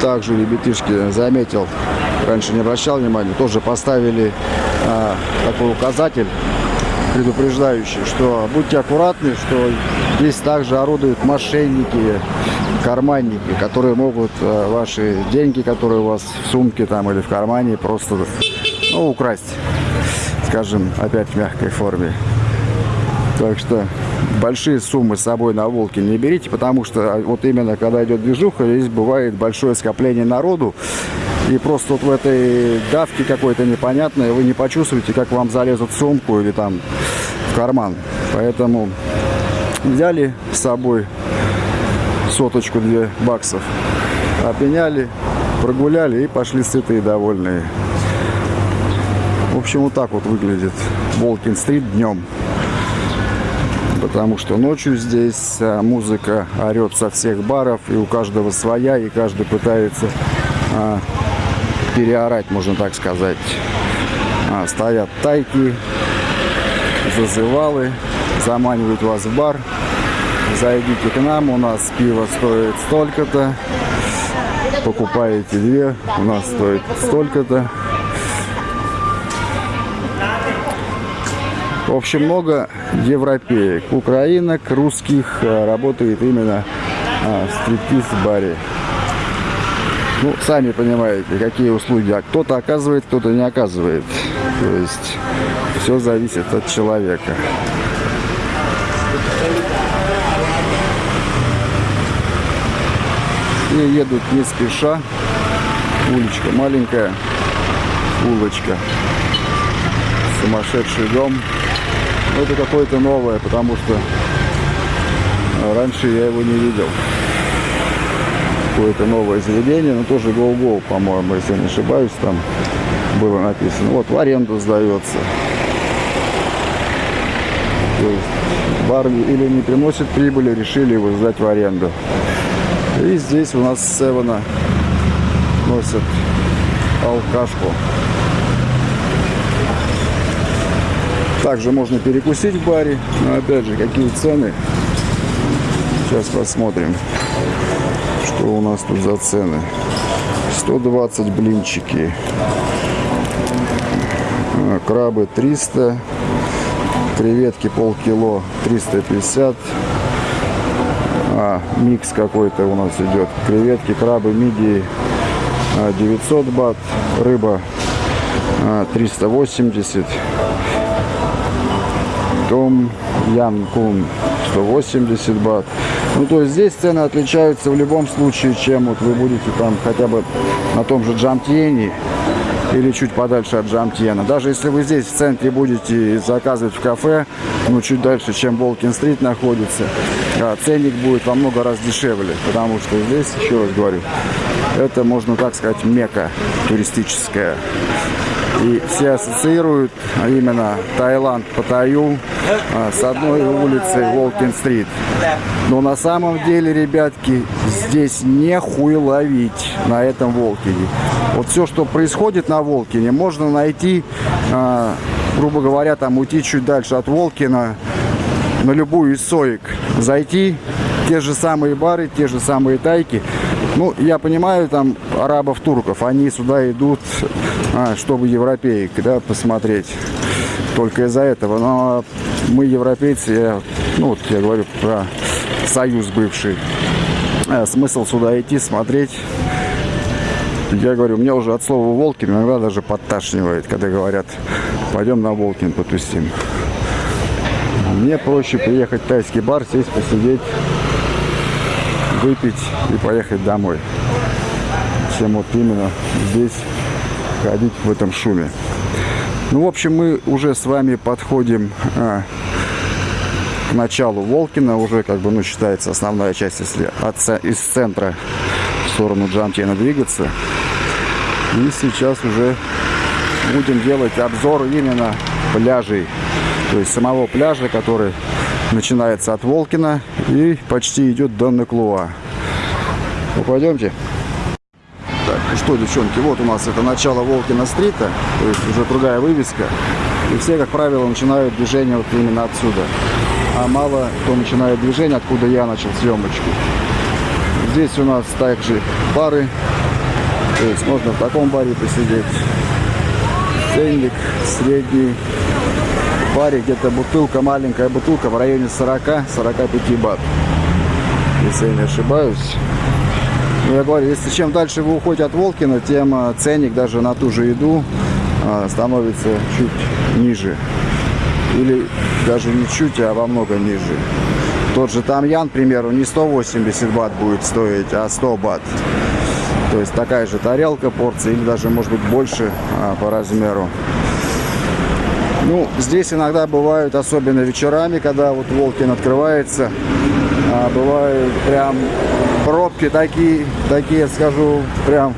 также ребятишки заметил, раньше не обращал внимания, тоже поставили а, такой указатель предупреждающий, что будьте аккуратны, что здесь также орудуют мошенники, карманники, которые могут а, ваши деньги, которые у вас в сумке там или в кармане, просто ну, украсть, скажем, опять в мягкой форме. Так что большие суммы с собой на волке не берите, потому что а, вот именно когда идет движуха, здесь бывает большое скопление народу. И просто вот в этой давке какой-то непонятной вы не почувствуете, как вам залезут в сумку или там в карман. Поэтому взяли с собой соточку, две баксов, опеняли, прогуляли и пошли сытые довольные. В общем, вот так вот выглядит Волкин-стрит днем потому что ночью здесь а, музыка орет со всех баров, и у каждого своя, и каждый пытается а, переорать, можно так сказать. А, стоят тайки, зазывалы, заманивают вас в бар. Зайдите к нам, у нас пиво стоит столько-то. Покупаете две, у нас стоит столько-то. В общем, много европеек, украинок, русских э, работает именно а, в стриптиз-баре. Ну, сами понимаете, какие услуги. А кто-то оказывает, кто-то не оказывает. То есть все зависит от человека. И едут не спеша. Уличка маленькая. Улочка. Сумасшедший дом это какое-то новое, потому что раньше я его не видел. Какое-то новое заведение, но тоже Go-Go, по-моему, если я не ошибаюсь, там было написано. Вот, в аренду сдается. То есть бар или не приносит прибыли, решили его сдать в аренду. И здесь у нас Севена носят алкашку. Также можно перекусить в баре. Но опять же, какие цены. Сейчас посмотрим, что у нас тут за цены. 120 блинчики. А, крабы 300. Креветки полкило 350. А, микс какой-то у нас идет. Креветки, крабы, мидии 900 а, бат. Рыба 380 том Янкун 180 бат. Ну, то есть здесь цены отличаются в любом случае, чем вот вы будете там хотя бы на том же Джамтьене или чуть подальше от Джамтьена. Даже если вы здесь в центре будете заказывать в кафе, ну, чуть дальше, чем Волкин-стрит находится, а, ценник будет во много раз дешевле, потому что здесь, еще раз говорю, это, можно так сказать, мека туристическая. И все ассоциируют именно Таиланд, Паттайю а, с одной улицей Волкин-стрит. Но на самом деле, ребятки, здесь не хуй ловить на этом Волкине. Вот все, что происходит на Волкине, можно найти, а, грубо говоря, там уйти чуть дальше от Волкина, на любую из соек зайти, те же самые бары, те же самые тайки. Ну, я понимаю, там, арабов, турков, они сюда идут, а, чтобы европеек, да, посмотреть. Только из-за этого. Но мы, европейцы, я, ну, вот я говорю про союз бывший. А, смысл сюда идти, смотреть. Я говорю, мне уже от слова Волкин иногда даже подташнивает, когда говорят, пойдем на Волкин потусим. Мне проще приехать в тайский бар, сесть, посидеть, выпить и поехать домой, чем вот именно здесь ходить в этом шуме. Ну, в общем, мы уже с вами подходим а, к началу Волкина. Уже, как бы, ну, считается основная часть, если от, из центра в сторону Джамтина двигаться. И сейчас уже будем делать обзор именно пляжей. То есть самого пляжа, который начинается от Волкина и почти идет до Неклуа. Ну, пойдемте. Так, ну что, девчонки, вот у нас это начало Волкина-стрита, то есть уже другая вывеска. И все, как правило, начинают движение вот именно отсюда. А мало кто начинает движение, откуда я начал съемочку. Здесь у нас также бары То есть можно в таком баре посидеть. Ценник средний. В баре где-то бутылка, маленькая бутылка в районе 40-45 бат. Если я не ошибаюсь. Ну, я говорю, если чем дальше вы уходите от Волкина, тем а, ценник даже на ту же еду а, становится чуть ниже. Или даже не чуть, а во много ниже. Тот же Тамьян, к примеру, не 180 бат будет стоить, а 100 бат. То есть такая же тарелка, порция, или даже, может быть, больше а, по размеру. Ну, здесь иногда бывают, особенно вечерами, когда вот Волкин открывается, а, бывают прям пробки такие, такие, скажу, прям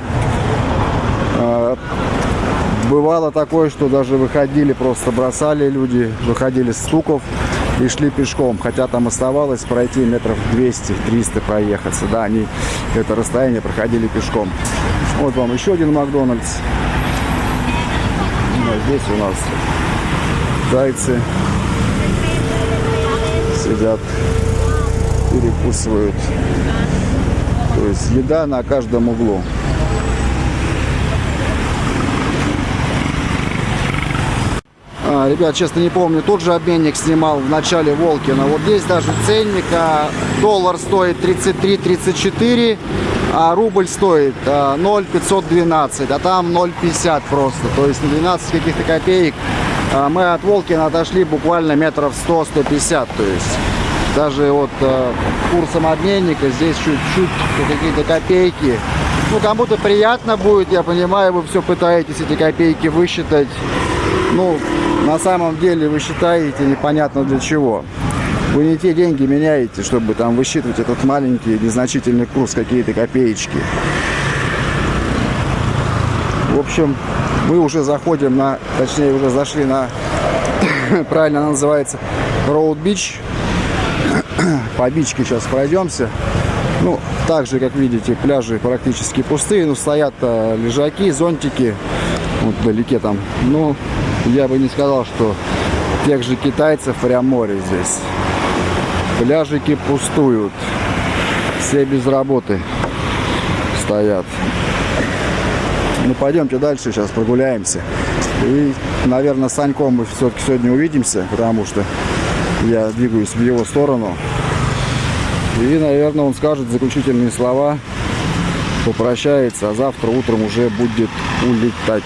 а, бывало такое, что даже выходили, просто бросали люди, выходили с стуков и шли пешком, хотя там оставалось пройти метров 200-300 проехаться, да, они это расстояние проходили пешком. Вот вам еще один Макдональдс. Ну, а здесь у нас зайцы сидят, перекусывают. То есть еда на каждом углу. А, ребят, честно не помню, тот же обменник снимал в начале Волкина. Вот здесь даже ценник, а, доллар стоит 33-34, а рубль стоит а, 0,512, а там 0,50 просто. То есть на 12 каких-то копеек мы от Волкина отошли буквально метров 100-150. То есть даже вот а, курсом обменника здесь чуть-чуть какие-то копейки. Ну, кому-то приятно будет, я понимаю, вы все пытаетесь эти копейки высчитать. Ну, на самом деле вы считаете непонятно для чего. Вы не те деньги меняете, чтобы там высчитывать этот маленький незначительный курс, какие-то копеечки. В общем, мы уже заходим на, точнее уже зашли на, правильно она называется, Роуд Бич. По бичке сейчас пройдемся. Ну, так же, как видите, пляжи практически пустые, но стоят а, лежаки, зонтики, вот вдалеке там. Ну, я бы не сказал, что тех же китайцев прям море здесь. Пляжики пустуют. Все без работы стоят. Ну, пойдемте дальше, сейчас прогуляемся. И, наверное, с Саньком мы все-таки сегодня увидимся, потому что я двигаюсь в его сторону. И, наверное, он скажет заключительные слова, попрощается, а завтра утром уже будет улетать.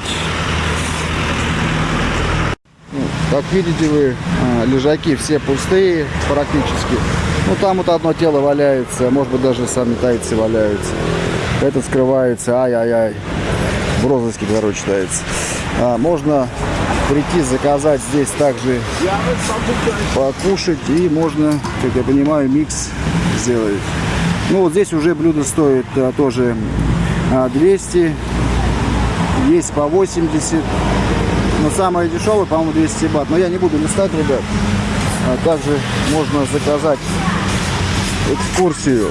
Как видите вы, а, лежаки все пустые практически. Ну там вот одно тело валяется, может быть даже сами тайцы валяются. Это скрывается, ай-ай-ай. В розыске, короче, читается. А, можно прийти заказать здесь также покушать и можно, как я понимаю, микс сделать. Ну вот здесь уже блюдо стоит а, тоже а, 200, есть по 80 но самое дешевое, по-моему, 200 бат. Но я не буду листать, ребят. А также можно заказать экскурсию.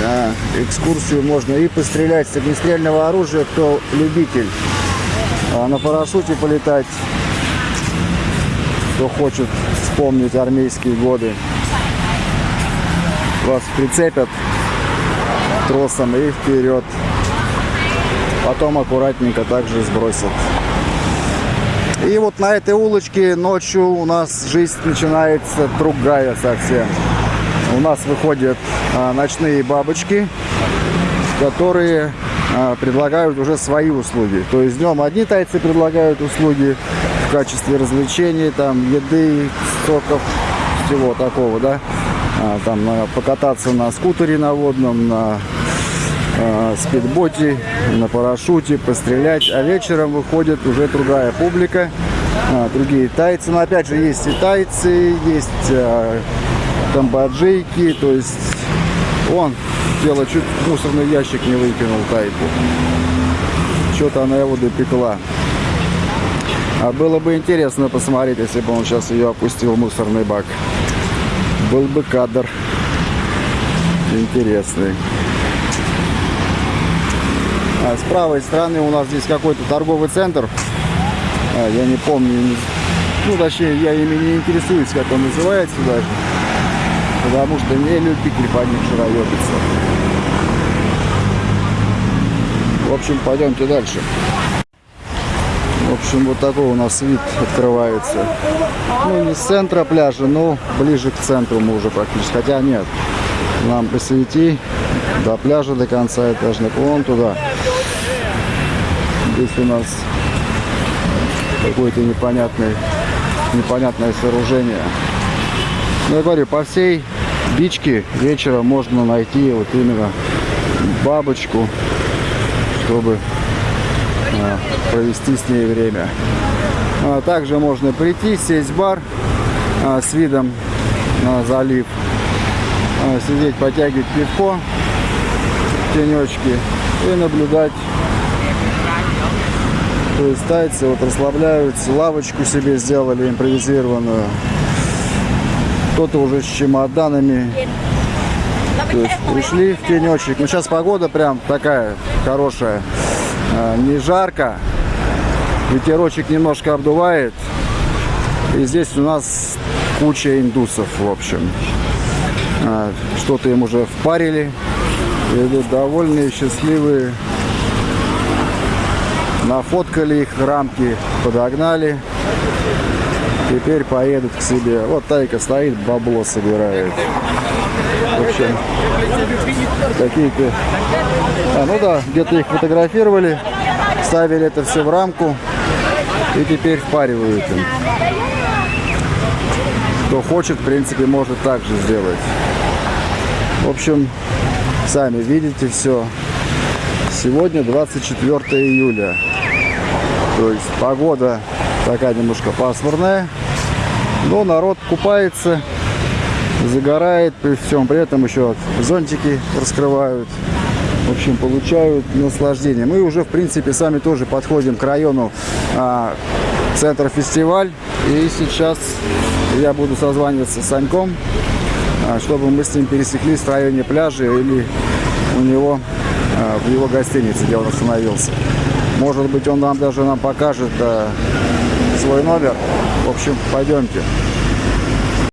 Да, экскурсию можно и пострелять с огнестрельного оружия, кто любитель. А на парашюте полетать, кто хочет вспомнить армейские годы. Вас прицепят тросом и вперед. Потом аккуратненько также сбросят. И вот на этой улочке ночью у нас жизнь начинается другая совсем. У нас выходят а, ночные бабочки, которые а, предлагают уже свои услуги. То есть днем одни тайцы предлагают услуги в качестве развлечений, там, еды, соков, всего такого, да. А, там покататься на скутере на водном, на спидботе, на парашюте, пострелять. А вечером выходит уже другая публика, другие тайцы. Но опять же есть и тайцы, есть э, камбоджийки, то есть он дело чуть мусорный ящик не выкинул тайку. Что-то она его допекла. А было бы интересно посмотреть, если бы он сейчас ее опустил в мусорный бак. Был бы кадр интересный. А с правой стороны у нас здесь какой-то торговый центр. А, я не помню, ну точнее я ими не интересуюсь, как он называется даже. Потому что не любитель по них шароебиться. В общем, пойдемте дальше. В общем, вот такой у нас вид открывается. Ну, не с центра пляжа, но ближе к центру мы уже практически. Хотя нет, нам посвети до пляжа до конца этажных, вон туда. Здесь у нас какое-то непонятное, непонятное сооружение. Ну, я говорю, по всей бичке вечером можно найти вот именно бабочку, чтобы а, провести с ней время. А, также можно прийти, сесть в бар а, с видом на залив, а, сидеть, потягивать пивко в тенечке и наблюдать. То есть тайцы вот расслабляются, лавочку себе сделали импровизированную. Кто-то уже с чемоданами. То есть пришли в тенечек. Ну сейчас погода прям такая хорошая. А, не жарко. Ветерочек немножко обдувает. И здесь у нас куча индусов, в общем. А, Что-то им уже впарили. Идут довольные, счастливые. Нафоткали их, рамки подогнали. Теперь поедут к себе. Вот Тайка стоит, бабло собирает. В общем, какие-то... А, ну да, где-то их фотографировали, ставили это все в рамку и теперь впаривают им. Кто хочет, в принципе, может так же сделать. В общем, сами видите все. Сегодня 24 июля. То есть погода такая немножко пасмурная. Но народ купается, загорает при всем. При этом еще зонтики раскрывают. В общем, получают наслаждение. Мы уже, в принципе, сами тоже подходим к району а, центр фестиваль. И сейчас я буду созваниваться с Саньком, а, чтобы мы с ним пересеклись в районе пляжа или у него а, в его гостинице, где он остановился. Может быть, он нам даже нам покажет а, свой номер. В общем, пойдемте.